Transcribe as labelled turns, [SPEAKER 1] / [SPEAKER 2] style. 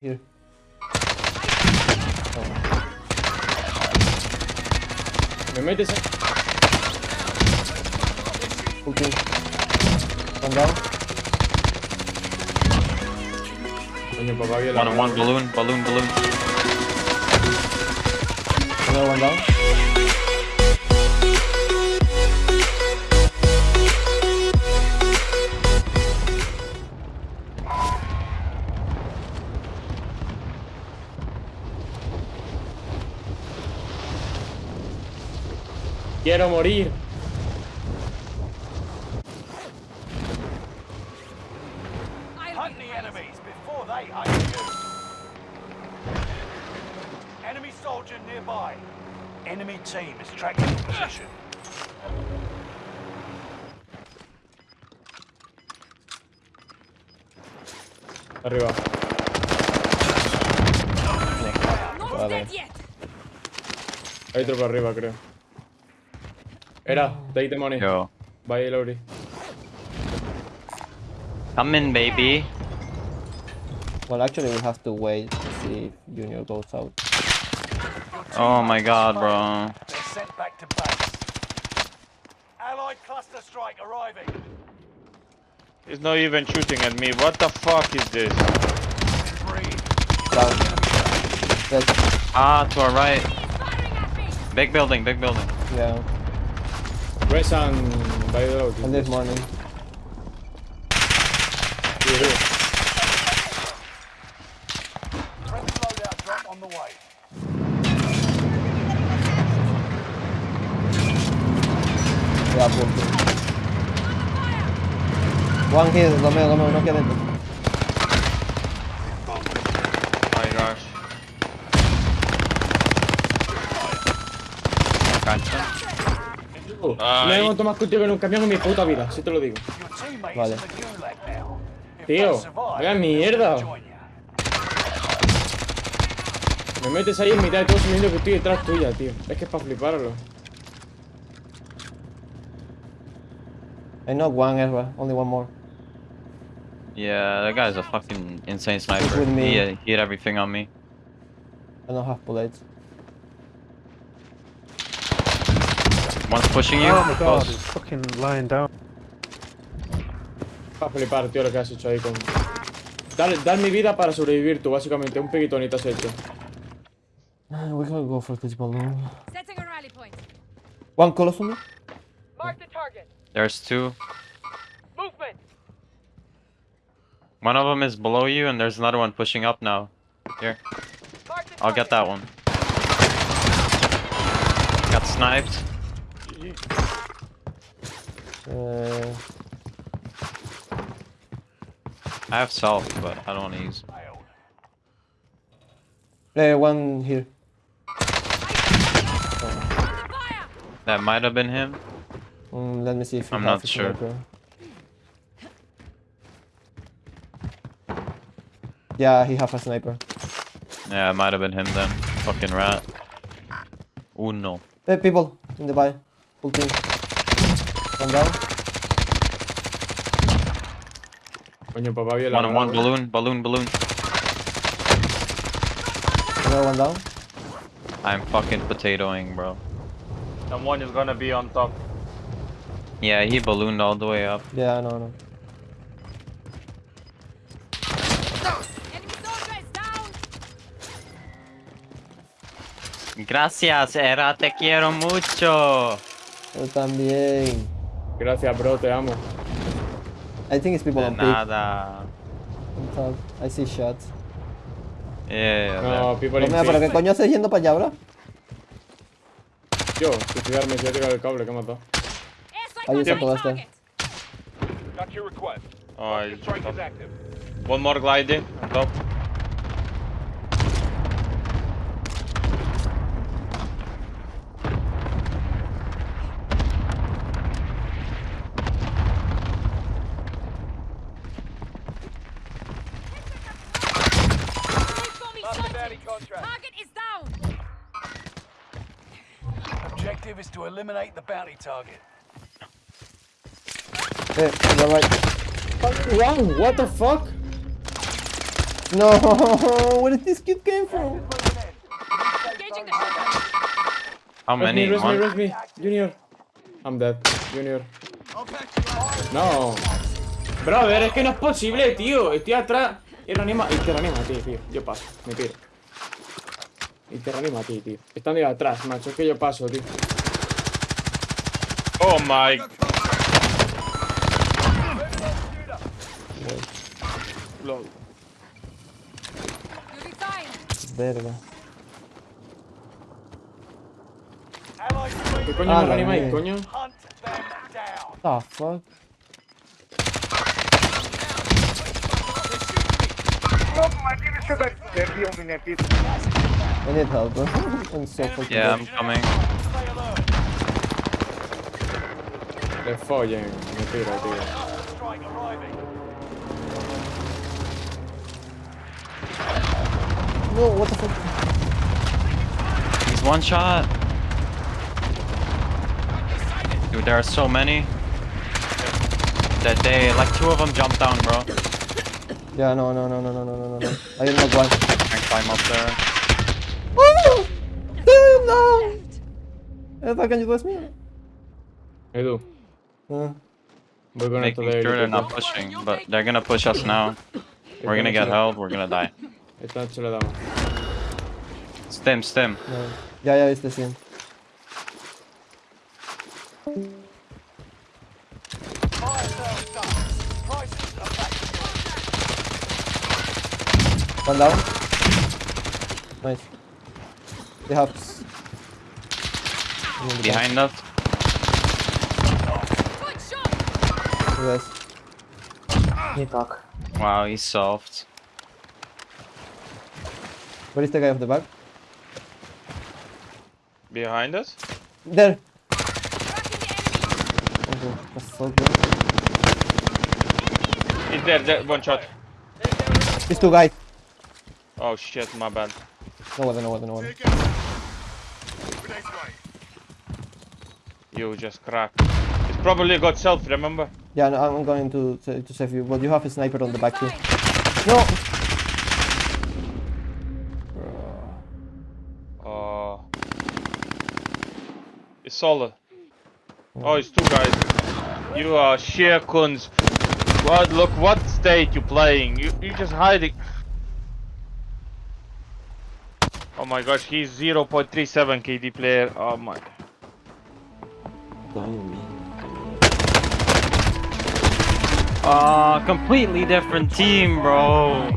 [SPEAKER 1] Here. Oh.
[SPEAKER 2] Me metes en...
[SPEAKER 1] Full team. One down.
[SPEAKER 2] Coño, papá, vio la...
[SPEAKER 3] One on one balloon, balloon, balloon.
[SPEAKER 1] Another one down.
[SPEAKER 2] quiero morir.
[SPEAKER 4] Enemy team is tracking your position.
[SPEAKER 2] Arriba.
[SPEAKER 1] Vale.
[SPEAKER 2] Hay otro para arriba, creo. Era, take the money.
[SPEAKER 3] Yo.
[SPEAKER 2] Bye, Lauri.
[SPEAKER 3] Come in, baby.
[SPEAKER 1] Well, actually, we have to wait to see if Junior goes out.
[SPEAKER 3] Oh my god, bro.
[SPEAKER 4] They're sent back to base. Allied cluster strike arriving.
[SPEAKER 5] He's not even shooting at me. What the fuck is this?
[SPEAKER 4] Three.
[SPEAKER 1] Down. Dead.
[SPEAKER 3] Ah, to our right.
[SPEAKER 6] Firing at me.
[SPEAKER 3] Big building, big building.
[SPEAKER 1] Yeah.
[SPEAKER 2] Res and... Bye, Lauri.
[SPEAKER 1] And this morning.
[SPEAKER 2] Here, here.
[SPEAKER 4] Friendly loadout drop on the way.
[SPEAKER 1] Yeah, full team. One Romeo, no aquí adentro.
[SPEAKER 2] No he montado más contigo en un camión en mi puta vida, si te lo digo.
[SPEAKER 1] Vale.
[SPEAKER 2] Tío, haga mierda. Me metes ahí en mitad de todo sabiendo que estoy detrás tuya, tío. Es que es para fliparlo.
[SPEAKER 1] I know one Ezra, only one more.
[SPEAKER 3] Yeah, that guy's a fucking insane sniper.
[SPEAKER 1] with me.
[SPEAKER 3] He, uh, he had everything on me.
[SPEAKER 1] I don't have bullets.
[SPEAKER 3] One's pushing you.
[SPEAKER 7] Oh my god,
[SPEAKER 3] Close.
[SPEAKER 7] he's fucking lying down.
[SPEAKER 2] Para flipar, tío, lo que has hecho ahí con... Dar, dar mi vida para sobrevivir tú, básicamente. Un peguitonito has hecho.
[SPEAKER 1] Uh, We can go for this balloon.
[SPEAKER 6] Setting a rally point.
[SPEAKER 1] One close on me.
[SPEAKER 6] Mark the target.
[SPEAKER 3] There's two.
[SPEAKER 6] Movement.
[SPEAKER 3] One of them is below you, and there's another one pushing up now. Here,
[SPEAKER 6] Mark the
[SPEAKER 3] I'll get that one. Got sniped.
[SPEAKER 1] Uh,
[SPEAKER 3] I have self, but I don't want to use.
[SPEAKER 1] Uh, one here.
[SPEAKER 3] That might have been him.
[SPEAKER 1] Mm, let me see if he
[SPEAKER 3] I'm not sure.
[SPEAKER 1] sniper. Yeah, he have a sniper.
[SPEAKER 3] Yeah, it might have been him then. Fucking rat. Uno.
[SPEAKER 1] Hey, people in the buy. Full team. One down.
[SPEAKER 2] Coño, papá, vio la...
[SPEAKER 3] One on one balloon, balloon, balloon.
[SPEAKER 1] Another one down.
[SPEAKER 3] I'm fucking potatoing, bro.
[SPEAKER 5] Someone is gonna be on top.
[SPEAKER 3] Yeah, he ballooned all the way up.
[SPEAKER 1] Yeah, no, no.
[SPEAKER 6] Enemy soldier is down.
[SPEAKER 3] Gracias, Era, te quiero mucho.
[SPEAKER 1] Yo también.
[SPEAKER 2] Gracias, bro, te amo.
[SPEAKER 1] I think it's people
[SPEAKER 3] De
[SPEAKER 1] on peak.
[SPEAKER 3] nada.
[SPEAKER 1] on top. I see shots.
[SPEAKER 3] Yeah,
[SPEAKER 2] No,
[SPEAKER 3] there.
[SPEAKER 2] people in
[SPEAKER 1] Romeo, pero qué coño haces yendo para allá, bro?
[SPEAKER 2] Yo, suicidarme, si he tirado el cable, que he matado.
[SPEAKER 1] Ahí está todo este.
[SPEAKER 4] Got your request.
[SPEAKER 5] Oh, he's
[SPEAKER 4] Strike
[SPEAKER 5] top.
[SPEAKER 4] is active.
[SPEAKER 5] One more gliding on top.
[SPEAKER 4] Bounty contract.
[SPEAKER 6] Target is down.
[SPEAKER 4] Objective is to eliminate the bounty target.
[SPEAKER 1] Hey, you're right.
[SPEAKER 2] Wrong, what the fuck?
[SPEAKER 1] No, where did this kid came from?
[SPEAKER 6] Engaging the.
[SPEAKER 3] How
[SPEAKER 2] Res me,
[SPEAKER 3] many?
[SPEAKER 2] res me,
[SPEAKER 3] One?
[SPEAKER 2] res me. Junior. I'm dead. Junior. No. Brother, es que no es posible, tío. Estoy atrás. Y reanima. Y te reanima a ti, tío. Yo paso. Me tiro. Y te reanima a ti, tío. Están de atrás, macho. Es que yo paso, tío.
[SPEAKER 5] Oh my. Lol.
[SPEAKER 1] Verga.
[SPEAKER 2] ¿Qué coño
[SPEAKER 1] Ah,
[SPEAKER 2] me reanimáis, coño?
[SPEAKER 4] Hunt them down.
[SPEAKER 1] The fuck? I need help. I'm so fucking
[SPEAKER 3] Yeah. I'm coming.
[SPEAKER 4] They're
[SPEAKER 2] Le follen. Me tiro, tío.
[SPEAKER 4] Strike arriving.
[SPEAKER 1] No, what the fuck?
[SPEAKER 3] He's one shot. Dude, there are so many. That they, like two of them jumped down, bro.
[SPEAKER 1] Yeah, no, no, no, no, no, no, no, no. I didn't
[SPEAKER 3] blind. Can climb up there.
[SPEAKER 1] Oh! No! Ezra, can you bless me?
[SPEAKER 2] I
[SPEAKER 1] do.
[SPEAKER 2] Uh, We're gonna
[SPEAKER 3] Making sure they're not pushing, but they're gonna push us now. We're gonna get held, we're gonna die.
[SPEAKER 2] Esta noche le damos.
[SPEAKER 3] Stem, stem.
[SPEAKER 1] No. Ya, ya,
[SPEAKER 4] este 100.
[SPEAKER 1] One down. Nice. They have. s- in.
[SPEAKER 3] Behind us.
[SPEAKER 6] Good shot.
[SPEAKER 1] Yes.
[SPEAKER 3] Wow, he's soft.
[SPEAKER 1] Where is the guy of the back?
[SPEAKER 5] Behind us?
[SPEAKER 1] There.
[SPEAKER 6] Tracking the enemy.
[SPEAKER 1] Oh, that's so good.
[SPEAKER 5] He's there, there. One shot.
[SPEAKER 1] These two guys.
[SPEAKER 5] Oh shit, my bad.
[SPEAKER 1] No weapon, no weapon, no weapon.
[SPEAKER 5] You just cracked. He's probably got self, remember?
[SPEAKER 1] Yeah, no, I'm going to to to save you. But you have a sniper on the back too. No.
[SPEAKER 5] Oh. It's solid. Oh, it's two guys. You are sheer cunts. What? Look what state you're playing. You you just hiding. Oh my gosh, he's 0.37 KD player. Oh my.
[SPEAKER 3] Ah, completely different team, bro.